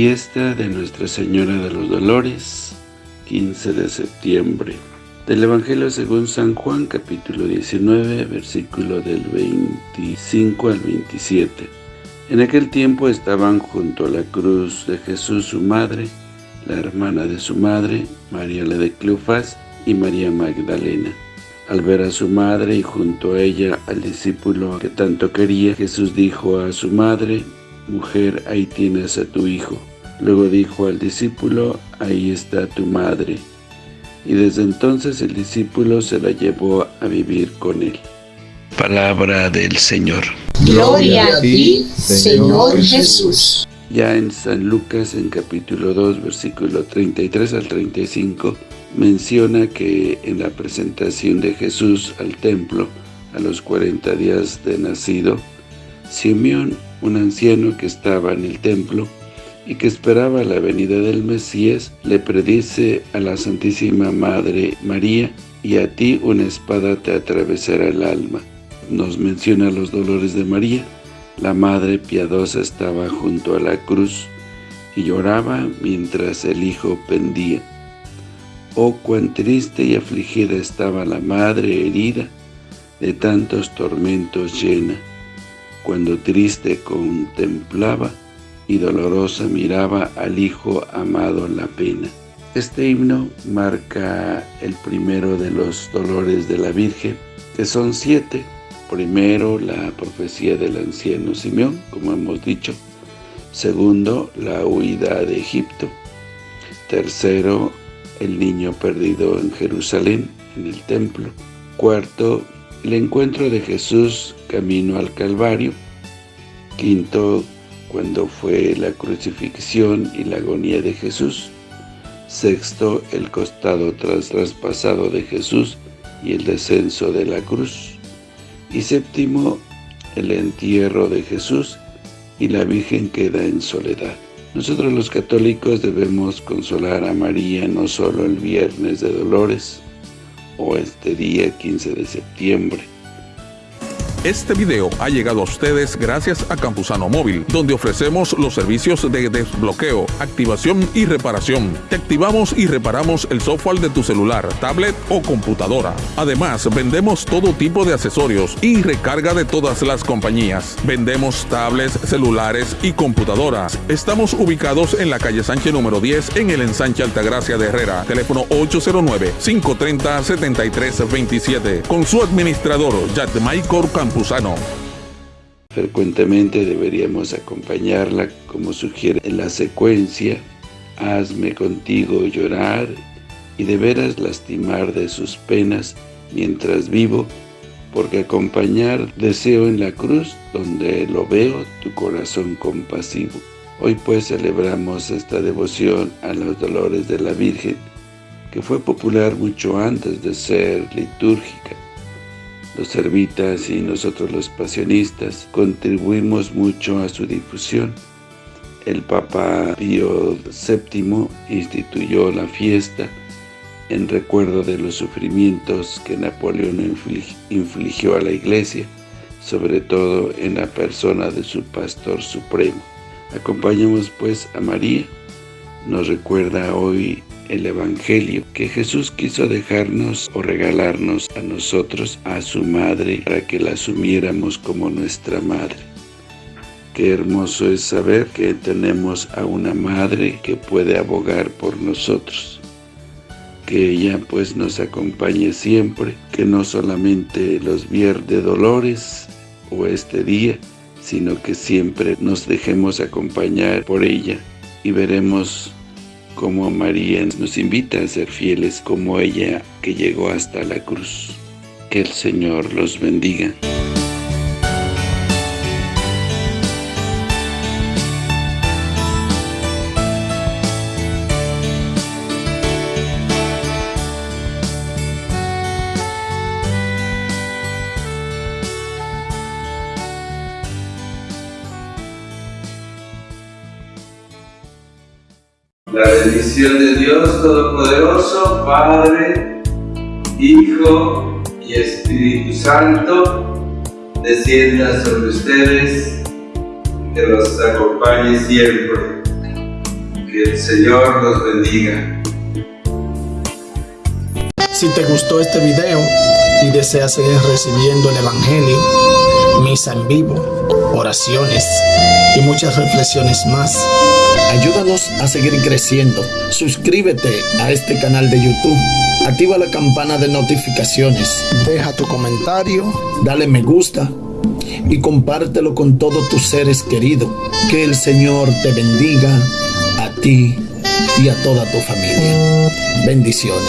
Fiesta de Nuestra Señora de los Dolores, 15 de septiembre. Del Evangelio según San Juan, capítulo 19, versículo del 25 al 27. En aquel tiempo estaban junto a la cruz de Jesús su madre, la hermana de su madre, María la de Cleofás y María Magdalena. Al ver a su madre y junto a ella al discípulo que tanto quería, Jesús dijo a su madre, Mujer, ahí tienes a tu hijo. Luego dijo al discípulo, ahí está tu madre. Y desde entonces el discípulo se la llevó a vivir con él. Palabra del Señor. Gloria a ti, Señor Jesús. Ya en San Lucas, en capítulo 2, versículo 33 al 35, menciona que en la presentación de Jesús al templo, a los 40 días de nacido, Simeón un anciano que estaba en el templo y que esperaba la venida del Mesías, le predice a la Santísima Madre María, y a ti una espada te atravesará el alma. Nos menciona los dolores de María. La Madre piadosa estaba junto a la cruz y lloraba mientras el Hijo pendía. Oh, cuán triste y afligida estaba la Madre herida, de tantos tormentos llena cuando triste contemplaba y dolorosa miraba al Hijo amado la pena. Este himno marca el primero de los dolores de la Virgen, que son siete. Primero, la profecía del anciano Simeón, como hemos dicho. Segundo, la huida de Egipto. Tercero, el niño perdido en Jerusalén, en el templo. Cuarto, el encuentro de Jesús camino al Calvario. Quinto, cuando fue la crucifixión y la agonía de Jesús. Sexto, el costado traspasado de Jesús y el descenso de la cruz. Y séptimo, el entierro de Jesús y la Virgen queda en soledad. Nosotros los católicos debemos consolar a María no solo el Viernes de Dolores, o este día 15 de septiembre. Este video ha llegado a ustedes gracias a Campusano Móvil, donde ofrecemos los servicios de desbloqueo, activación y reparación. Te activamos y reparamos el software de tu celular, tablet o computadora. Además, vendemos todo tipo de accesorios y recarga de todas las compañías. Vendemos tablets, celulares y computadoras. Estamos ubicados en la calle Sánchez número 10 en el ensanche Altagracia de Herrera. Teléfono 809-530-7327. Con su administrador, Maicor Frecuentemente deberíamos acompañarla como sugiere en la secuencia Hazme contigo llorar y de veras lastimar de sus penas mientras vivo, porque acompañar deseo en la cruz, donde lo veo tu corazón compasivo. Hoy pues celebramos esta devoción a los dolores de la Virgen, que fue popular mucho antes de ser litúrgica los servitas y nosotros los pasionistas contribuimos mucho a su difusión. El Papa Pío VII instituyó la fiesta en recuerdo de los sufrimientos que Napoleón infligió a la Iglesia, sobre todo en la persona de su Pastor Supremo. Acompañemos pues a María, nos recuerda hoy el Evangelio, que Jesús quiso dejarnos o regalarnos a nosotros, a su madre, para que la asumiéramos como nuestra madre. Qué hermoso es saber que tenemos a una madre que puede abogar por nosotros. Que ella pues nos acompañe siempre, que no solamente los viernes dolores o este día, sino que siempre nos dejemos acompañar por ella y veremos como María nos invita a ser fieles como ella que llegó hasta la cruz. Que el Señor los bendiga. La bendición de Dios Todopoderoso, Padre, Hijo y Espíritu Santo, descienda sobre ustedes, que los acompañe siempre. Que el Señor los bendiga. Si te gustó este video y deseas seguir recibiendo el Evangelio, misa en vivo, oraciones y muchas reflexiones más, ayúdanos a seguir creciendo. Suscríbete a este canal de YouTube. Activa la campana de notificaciones. Deja tu comentario, dale me gusta y compártelo con todos tus seres queridos. Que el Señor te bendiga a ti y a toda tu familia. Bendiciones.